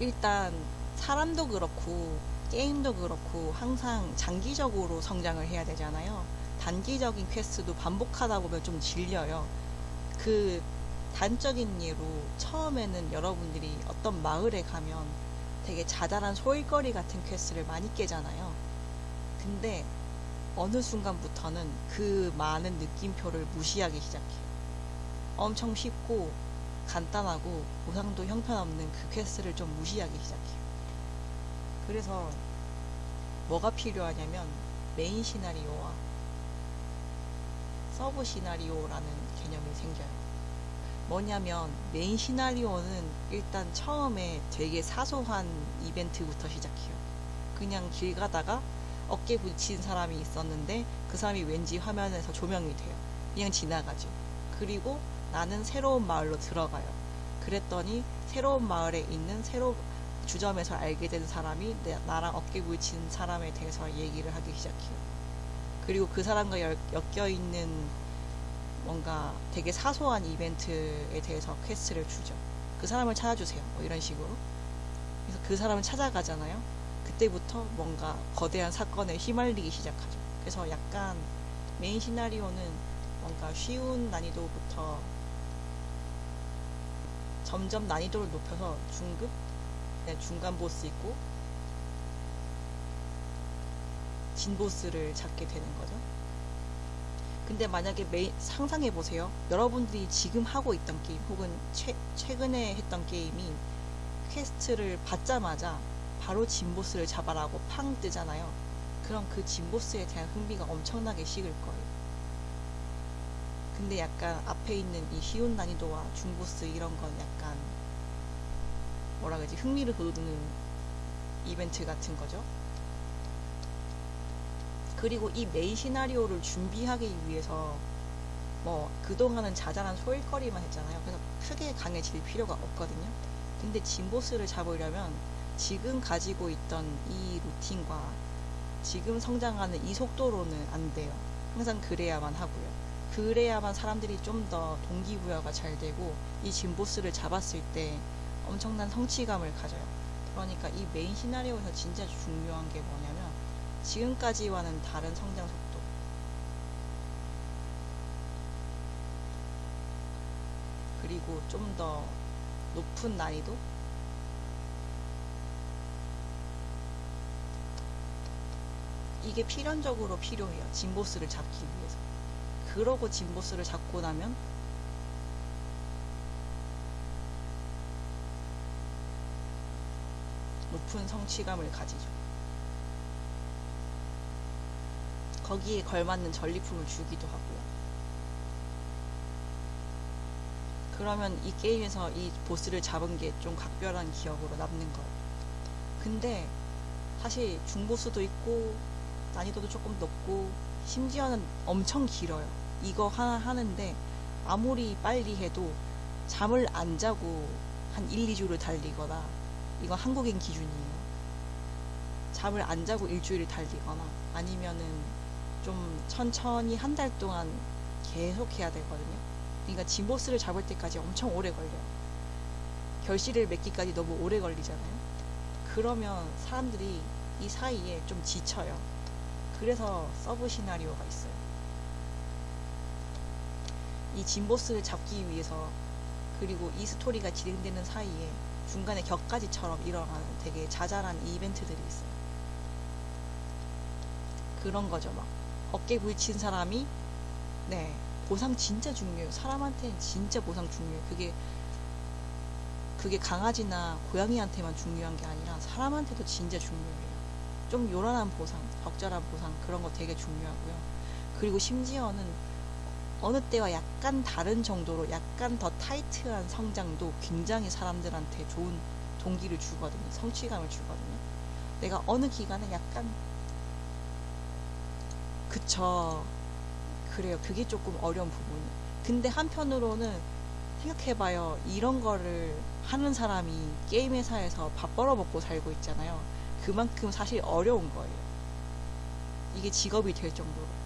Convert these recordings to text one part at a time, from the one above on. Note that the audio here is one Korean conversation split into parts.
일단 사람도 그렇고 게임도 그렇고 항상 장기적으로 성장을 해야 되잖아요. 단기적인 퀘스트도 반복하다 보면 좀 질려요. 그 단적인 예로 처음에는 여러분들이 어떤 마을에 가면 되게 자잘한 소일거리 같은 퀘스트를 많이 깨잖아요. 근데 어느 순간부터는 그 많은 느낌표를 무시하기 시작해요. 엄청 쉽고 간단하고 보상도 형편없는 그 퀘스트를 좀 무시하기 시작해요. 그래서 뭐가 필요하냐면 메인 시나리오와 서브 시나리오라는 개념이 생겨요. 뭐냐면 메인 시나리오는 일단 처음에 되게 사소한 이벤트부터 시작해요. 그냥 길 가다가 어깨 부딪힌 사람이 있었는데 그 사람이 왠지 화면에서 조명이 돼요. 그냥 지나가죠. 그리고 나는 새로운 마을로 들어가요. 그랬더니 새로운 마을에 있는 새로 주점에서 알게 된 사람이 내, 나랑 어깨 부딪힌 사람에 대해서 얘기를 하기 시작해요. 그리고 그 사람과 엮여 있는 뭔가 되게 사소한 이벤트에 대해서 퀘스트를 주죠. 그 사람을 찾아주세요. 뭐 이런 식으로. 그래서 그 사람을 찾아가잖아요. 그때부터 뭔가 거대한 사건에 휘말리기 시작하죠. 그래서 약간 메인 시나리오는 뭔가 쉬운 난이도부터 점점 난이도를 높여서 중급, 네, 중간 보스 있고 진 보스를 잡게 되는 거죠. 근데 만약에 메인, 상상해 보세요. 여러분들이 지금 하고 있던 게임 혹은 최, 최근에 했던 게임이 퀘스트를 받자마자 바로 진보스를 잡아라고 팡 뜨잖아요. 그럼 그 진보스에 대한 흥미가 엄청나게 식을 거예요. 근데 약간 앞에 있는 이 쉬운 난이도와 중보스 이런 건 약간 뭐라 그러지 흥미를 돋우는 이벤트 같은 거죠. 그리고 이 메인 시나리오를 준비하기 위해서 뭐 그동안은 자잘한 소일거리만 했잖아요. 그래서 크게 강해질 필요가 없거든요. 근데 진보스를 잡으려면 지금 가지고 있던 이 루틴과 지금 성장하는 이 속도로는 안 돼요. 항상 그래야만 하고요. 그래야만 사람들이 좀 더 동기부여가 잘 되고 이 진보스를 잡았을 때 엄청난 성취감을 가져요. 그러니까 이 메인 시나리오에서 진짜 중요한 게 뭐냐면 지금까지와는 다른 성장 속도. 그리고 좀 더 높은 난이도? 이게 필연적으로 필요해요. 진보스를 잡기 위해서. 그러고 진보스를 잡고 나면 높은 성취감을 가지죠. 거기에 걸맞는 전리품을 주기도 하고요. 그러면 이 게임에서 이 보스를 잡은 게 좀 각별한 기억으로 남는 거예요. 근데 사실 중보스도 있고 난이도도 조금 높고 심지어는 엄청 길어요. 이거 하나 하는데 아무리 빨리 해도 잠을 안 자고 한 1, 2주를 달리거나 이건 한국인 기준이에요. 잠을 안 자고 일주일을 달리거나 아니면은 좀 천천히 한 달 동안 계속 해야 되거든요. 그러니까 진보스를 잡을 때까지 엄청 오래 걸려요. 결실을 맺기까지 너무 오래 걸리잖아요. 그러면 사람들이 이 사이에 좀 지쳐요. 그래서 서브 시나리오가 있어요. 이 진보스를 잡기 위해서 그리고 이 스토리가 진행되는 사이에 중간에 곁가지처럼 일어나는 되게 자잘한 이벤트들이 있어요. 그런 거죠, 막. 어깨 부딪힌 사람이, 네, 보상 진짜 중요해요. 사람한테는 진짜 보상 중요해요. 그게, 그게 강아지나 고양이한테만 중요한 게 아니라 사람한테도 진짜 중요해요. 좀 요란한 보상, 적절한 보상, 그런 거 되게 중요하고요. 그리고 심지어는 어느 때와 약간 다른 정도로 약간 더 타이트한 성장도 굉장히 사람들한테 좋은 동기를 주거든요. 성취감을 주거든요. 내가 어느 기간에 약간 그쵸. 그래요. 그게 조금 어려운 부분이에요. 근데 한편으로는 생각해봐요. 이런 거를 하는 사람이 게임 회사에서 밥 벌어먹고 살고 있잖아요. 그만큼 사실 어려운 거예요. 이게 직업이 될 정도로.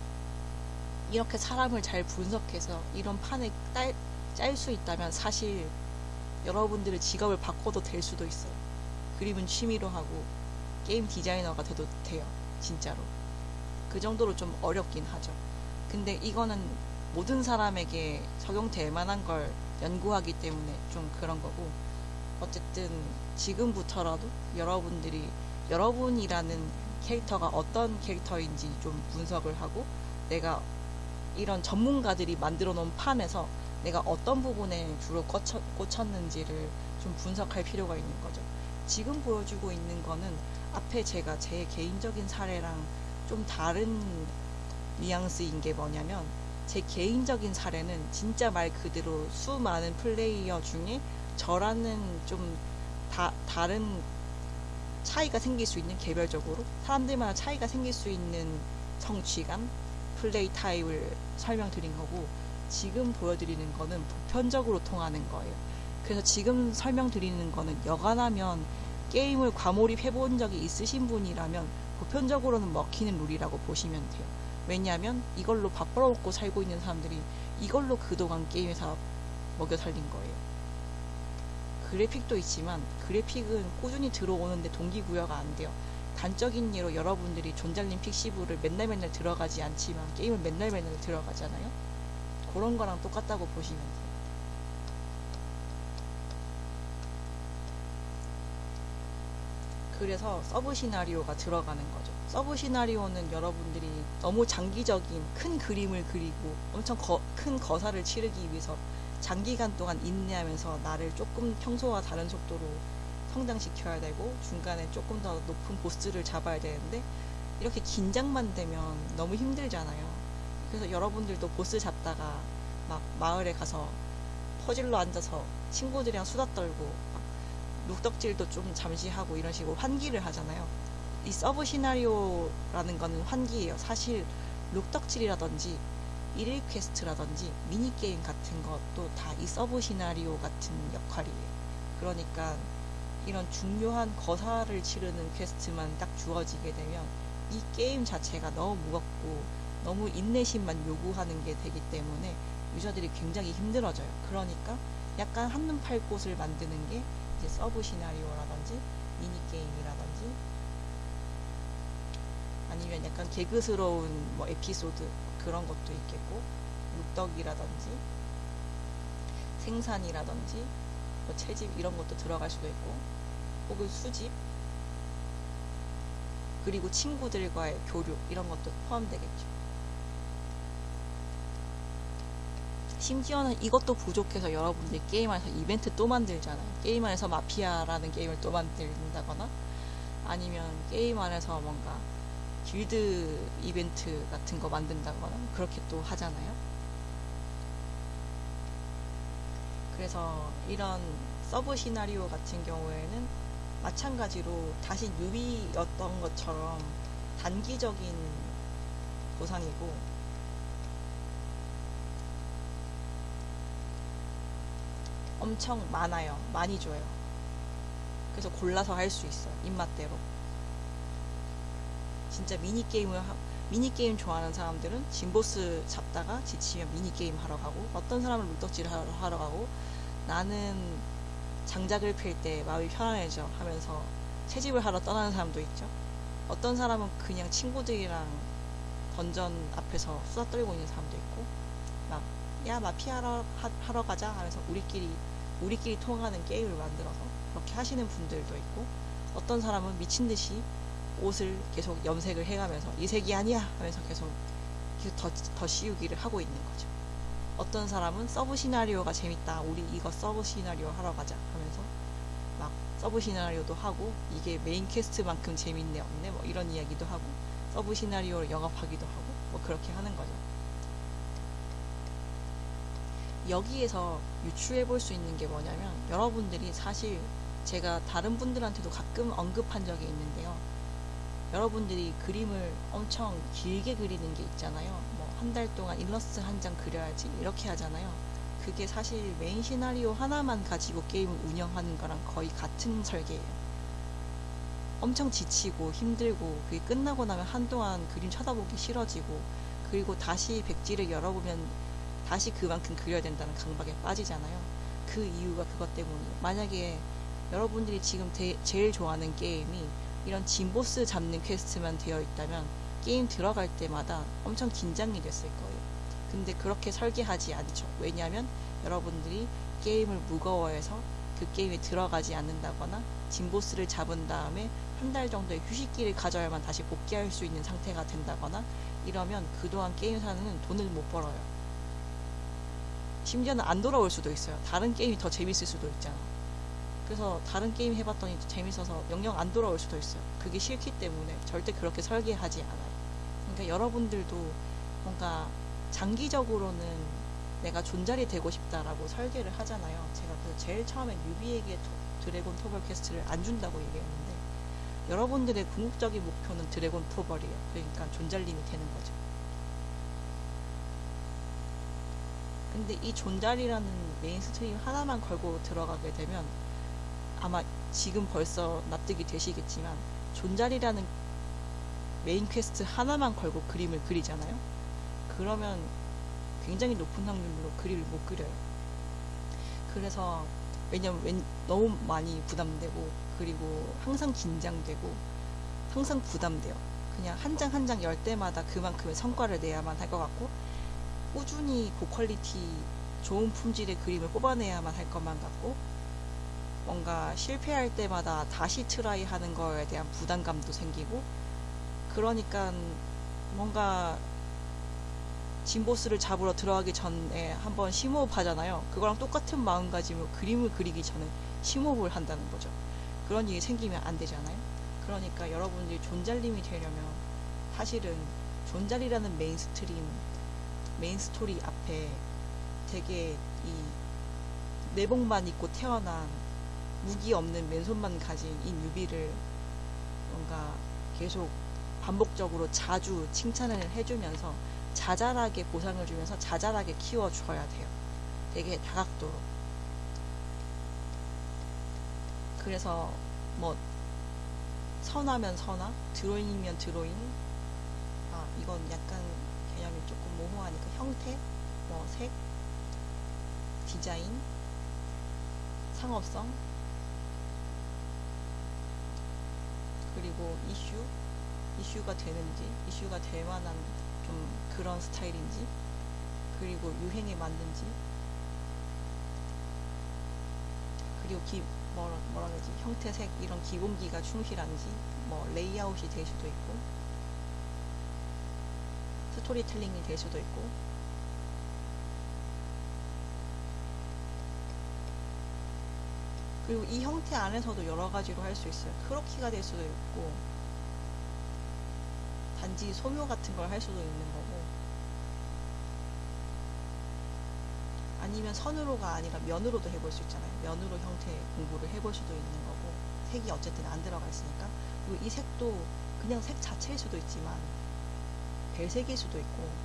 이렇게 사람을 잘 분석해서 이런 판을 짤수 있다면 사실 여러분들의 직업을 바꿔도 될 수도 있어요. 그림은 취미로 하고 게임 디자이너가 돼도 돼요. 진짜로. 그 정도로 좀 어렵긴 하죠. 근데 이거는 모든 사람에게 적용될 만한 걸 연구하기 때문에 좀 그런 거고 어쨌든 지금부터라도 여러분들이 여러분이라는 캐릭터가 어떤 캐릭터인지 좀 분석을 하고 내가 이런 전문가들이 만들어 놓은 판에서 내가 어떤 부분에 주로 꽂혔, 꽂혔 는지를 좀 분석할 필요가 있는 거죠. 지금 보여주고 있는 거는 앞에 제가 제 개인적인 사례랑 좀 다른 뉘앙스인 게 뭐냐면 제 개인적인 사례는 진짜 말 그대로 수많은 플레이어 중에 저라는 좀 다, 다른 차이가 생길 수 있는 개별적으로 사람들마다 차이가 생길 수 있는 성취감, 플레이 타입을 설명드린 거고 지금 보여드리는 거는 보편적으로 통하는 거예요. 그래서 지금 설명드리는 거는 여간하면 게임을 과몰입 해본 적이 있으신 분이라면 보편적으로는 먹히는 룰이라고 보시면 돼요. 왜냐하면 이걸로 밥 벌어먹고 살고 있는 사람들이 이걸로 그동안 게임에서 먹여 살린 거예요. 그래픽도 있지만 그래픽은 꾸준히 들어오는데 동기부여가 안 돼요. 단적인 예로 여러분들이 존잘님 픽시브를 맨날 맨날 들어가지 않지만 게임을 맨날 맨날 들어가잖아요. 그런 거랑 똑같다고 보시면 돼요. 그래서 서브 시나리오가 들어가는 거죠. 서브 시나리오는 여러분들이 너무 장기적인 큰 그림을 그리고 엄청 거, 큰 거사를 치르기 위해서 장기간 동안 인내하면서 나를 조금 평소와 다른 속도로 성장시켜야 되고 중간에 조금 더 높은 보스를 잡아야 되는데 이렇게 긴장만 되면 너무 힘들잖아요. 그래서 여러분들도 보스 잡다가 막 마을에 가서 퍼질러 앉아서 친구들이랑 수다 떨고 룩덕질도 좀 잠시 하고 이런 식으로 환기를 하잖아요. 이 서브 시나리오라는 거는 환기예요. 사실 룩덕질이라든지 일일 퀘스트라든지 미니게임 같은 것도 다 이 서브 시나리오 같은 역할이에요. 그러니까 이런 중요한 거사를 치르는 퀘스트만 딱 주어지게 되면 이 게임 자체가 너무 무겁고 너무 인내심만 요구하는 게 되기 때문에 유저들이 굉장히 힘들어져요. 그러니까 약간 한눈 팔 곳을 만드는 게 이제 서브 시나리오라든지 미니게임이라든지 아니면 약간 개그스러운 뭐 에피소드 그런 것도 있겠고 묵덕이라든지 생산이라든지 뭐 채집 이런 것도 들어갈 수도 있고 혹은 수집 그리고 친구들과의 교류 이런 것도 포함되겠죠. 심지어는 이것도 부족해서 여러분들이 게임 안에서 이벤트 또 만들잖아요. 게임 안에서 마피아라는 게임을 또 만든다거나 아니면 게임 안에서 뭔가 길드 이벤트 같은 거 만든다거나 그렇게 또 하잖아요. 그래서 이런 서브 시나리오 같은 경우에는 마찬가지로 다시 뉴비였던 것처럼 단기적인 보상이고 엄청 많아요. 많이 줘요. 그래서 골라서 할 수 있어요. 입맛대로. 진짜 미니게임을 하, 미니게임 좋아하는 사람들은 진보스 잡다가 지치면 미니게임 하러 가고 어떤 사람은 물떡질 하러, 가고 나는 장작을 필 때 마음이 편안해져 하면서 채집을 하러 떠나는 사람도 있죠. 어떤 사람은 그냥 친구들이랑 던전 앞에서 수다 떨고 있는 사람도 있고 막 야 마피아 하러, 하러 가자 하면서 우리끼리 우리끼리 통하는 게임을 만들어서 그렇게 하시는 분들도 있고 어떤 사람은 미친 듯이 옷을 계속 염색을 해가면서 이 색이 아니야 하면서 계속 더, 더 씌우기를 하고 있는 거죠. 어떤 사람은 서브 시나리오가 재밌다. 우리 이거 서브 시나리오 하러 가자 하면서 막 서브 시나리오도 하고 이게 메인 퀘스트만큼 재밌네 없네 뭐 이런 이야기도 하고 서브 시나리오를 영업하기도 하고 뭐 그렇게 하는 거죠. 여기에서 유추해 볼 수 있는 게 뭐냐면 여러분들이 사실 제가 다른 분들한테도 가끔 언급한 적이 있는데요. 여러분들이 그림을 엄청 길게 그리는 게 있잖아요. 뭐 한 달 동안 일러스트 한 장 그려야지 이렇게 하잖아요. 그게 사실 메인 시나리오 하나만 가지고 게임을 운영하는 거랑 거의 같은 설계예요. 엄청 지치고 힘들고 그게 끝나고 나면 한동안 그림 쳐다보기 싫어지고 그리고 다시 백지를 열어보면 다시 그만큼 그려야 된다는 강박에 빠지잖아요. 그 이유가 그것 때문이에요. 만약에 여러분들이 지금 대- 제일 좋아하는 게임이 이런 진보스 잡는 퀘스트만 되어 있다면 게임 들어갈 때마다 엄청 긴장이 됐을 거예요. 근데 그렇게 설계하지 않죠. 왜냐하면 여러분들이 게임을 무거워해서 그 게임에 들어가지 않는다거나 진보스를 잡은 다음에 한 달 정도의 휴식기를 가져야만 다시 복귀할 수 있는 상태가 된다거나 이러면 그동안 게임사는 돈을 못 벌어요. 심지어는 안 돌아올 수도 있어요. 다른 게임이 더 재밌을 수도 있잖아. 그래서 다른 게임 해봤더니 재밌어서 영영 안 돌아올 수도 있어요. 그게 싫기 때문에 절대 그렇게 설계하지 않아요. 그러니까 여러분들도 뭔가 장기적으로는 내가 존잘이 되고 싶다라고 설계를 하잖아요. 제가 그래서 제일 처음에 뉴비에게 토- 드래곤 토벌 퀘스트를 안 준다고 얘기했는데 여러분들의 궁극적인 목표는 드래곤 토벌이에요. 그러니까 존잘님이 되는 거죠. 근데 이 존잘이라는 main stream 하나만 걸고 들어가게 되면 아마 지금 벌써 납득이 되시겠지만 존잘이라는 메인 퀘스트 하나만 걸고 그림을 그리잖아요. 그러면 굉장히 높은 확률로 그림을 못 그려요. 그래서 왜냐면 웬- 너무 많이 부담되고 그리고 항상 긴장되고 항상 부담돼요. 그냥 한 장 한 장 열 때마다 그만큼의 성과를 내야만 할 것 같고 꾸준히 고퀄리티 좋은 품질의 그림을 뽑아내야만 할 것만 같고 뭔가 실패할 때마다 다시 try 하는 거에 대한 부담감도 생기고 그러니까 뭔가 진보스를 잡으러 들어가기 전에 한번 심호흡 하잖아요. 그거랑 똑같은 마음가짐으로 그림을 그리기 전에 심호흡을 한다는 거죠. 그런 일이 생기면 안 되잖아요. 그러니까 여러분들이 존잘님이 되려면 사실은 존잘이라는 main stream, 메인 스토리 앞에 되게 이 내복만 입고 태어난 무기 없는 맨손만 가진 이 뉴비를 뭔가 계속 반복적으로 자주 칭찬을 해주면서 자잘하게 보상을 주면서 자잘하게 키워줘야 돼요. 되게 다각도로. 그래서 뭐 선하면 선하, 드로잉이면 드로잉. 아 이건 약간 개념이 조금 모호하니까 형태, 뭐 색, 디자인, 상업성, 그리고 이슈, 이슈가 되는지, 이슈가 될 만한 좀 그런 스타일인지, 그리고 유행에 맞는지, 그리고 기, 뭐라, 뭐라 그러지, 형태색, 이런 기본기가 충실한지, 뭐 레이아웃이 될 수도 있고, 스토리텔링이 될 수도 있고, 그리고 이 형태 안에서도 여러 가지로 할 수 있어요. 크로키가 될 수도 있고, 단지 소묘 같은 걸 할 수도 있는 거고, 아니면 선으로가 아니라 면으로도 해볼 수 있잖아요. 면으로 형태 공부를 해볼 수도 있는 거고, 색이 어쨌든 안 들어가 있으니까. 그리고 이 색도 그냥 색 자체일 수도 있지만, 별색일 수도 있고,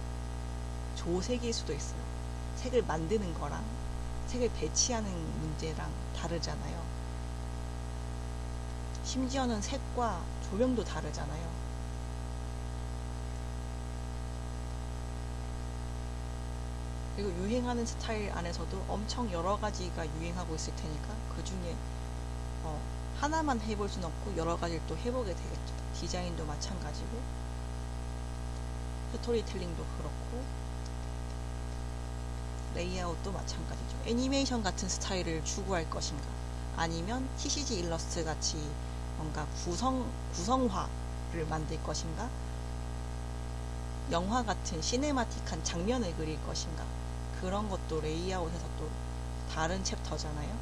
조색일 수도 있어요. 색을 만드는 거랑 색을 배치하는 문제랑 다르잖아요. 심지어는 색과 조명도 다르잖아요. 그리고 유행하는 스타일 안에서도 엄청 여러 가지가 유행하고 있을 테니까 그 중에 어, 하나만 해볼 수는 없고 여러 가지를 또 해보게 되겠죠. 디자인도 마찬가지고 스토리텔링도 그렇고 레이아웃도 마찬가지죠. 애니메이션 같은 스타일을 추구할 것인가 아니면 TCG 일러스트 같이 뭔가 구성 구성화를 만들 것인가 영화 같은 cinematic한 장면을 그릴 것인가 그런 것도 레이아웃에서 또 다른 챕터잖아요.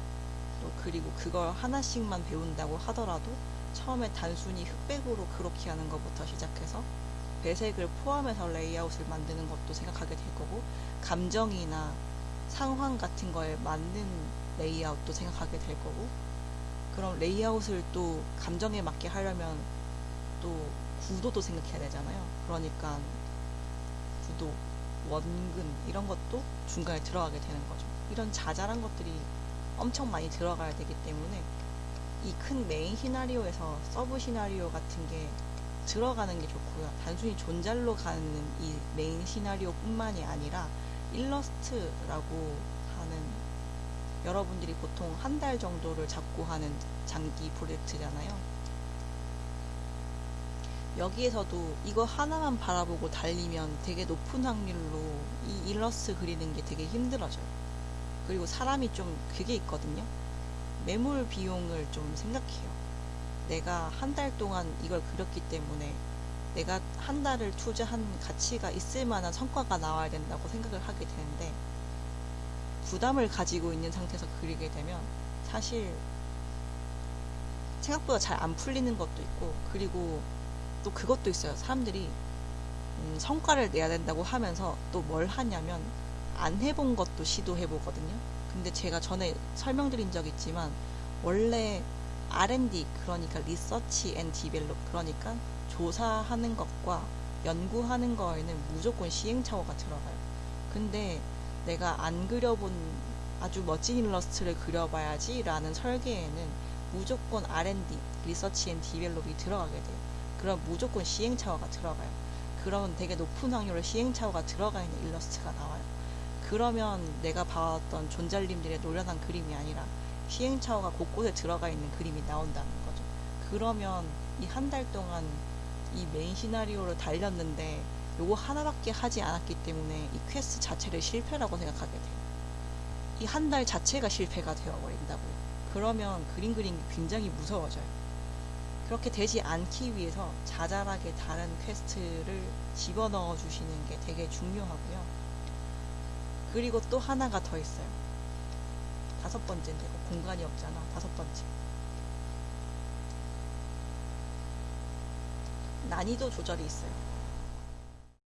또 그리고 그걸 하나씩만 배운다고 하더라도 처음에 단순히 흑백으로 그렇게 하는 것부터 시작해서 배색을 포함해서 레이아웃을 만드는 것도 생각하게 될 거고 감정이나 상황 같은 거에 맞는 레이아웃도 생각하게 될 거고 그럼 레이아웃을 또 감정에 맞게 하려면 또 구도도 생각해야 되잖아요. 그러니까 구도, 원근 이런 것도 중간에 들어가게 되는 거죠. 이런 자잘한 것들이 엄청 많이 들어가야 되기 때문에 이 큰 메인 시나리오에서 서브 시나리오 같은 게 들어가는 게 좋고요. 단순히 존잘로 가는 이 메인 시나리오 뿐만이 아니라 일러스트라고 하는 여러분들이 보통 한 달 정도를 잡고 하는 장기 프로젝트잖아요. 여기에서도 이거 하나만 바라보고 달리면 되게 높은 확률로 이 일러스트 그리는 게 되게 힘들어져요. 그리고 사람이 좀 그게 있거든요. 매몰 비용을 좀 생각해요. 내가 한 달 동안 이걸 그렸기 때문에 내가 한 달을 투자한 가치가 있을 만한 성과가 나와야 된다고 생각을 하게 되는데 부담을 가지고 있는 상태에서 그리게 되면 사실 생각보다 잘 안 풀리는 것도 있고 그리고 또 그것도 있어요. 사람들이 음, 성과를 내야 된다고 하면서 또 뭘 하냐면 안 해본 것도 시도해 보거든요. 근데 제가 전에 설명드린 적 있지만 원래 R&D 그러니까 research and develop 그러니까 조사하는 것과 연구하는 거에는 무조건 시행착오가 들어가요. 근데 내가 안 그려본 아주 멋진 일러스트를 그려봐야지 라는 설계에는 무조건 R&D, research and develop이 들어가게 돼요. 그럼 무조건 시행착오가 들어가요. 그러면 되게 높은 확률로 시행착오가 들어가 있는 일러스트가 나와요. 그러면 내가 봐왔던 존잘님들의 노련한 그림이 아니라 시행착오가 곳곳에 들어가 있는 그림이 나온다는 거죠. 그러면 이 한 달 동안 이 메인 시나리오를 달렸는데 요거 하나밖에 하지 않았기 때문에 이 퀘스트 자체를 실패라고 생각하게 돼요. 이 한 달 자체가 실패가 되어버린다고요. 그러면 그림 그리는 게 굉장히 무서워져요. 그렇게 되지 않기 위해서 자잘하게 다른 퀘스트를 집어넣어 주시는 게 되게 중요하고요. 그리고 또 하나가 더 있어요. 다섯 번째인데 이거 공간이 없잖아. 다섯 번째. 난이도 조절이 있어요.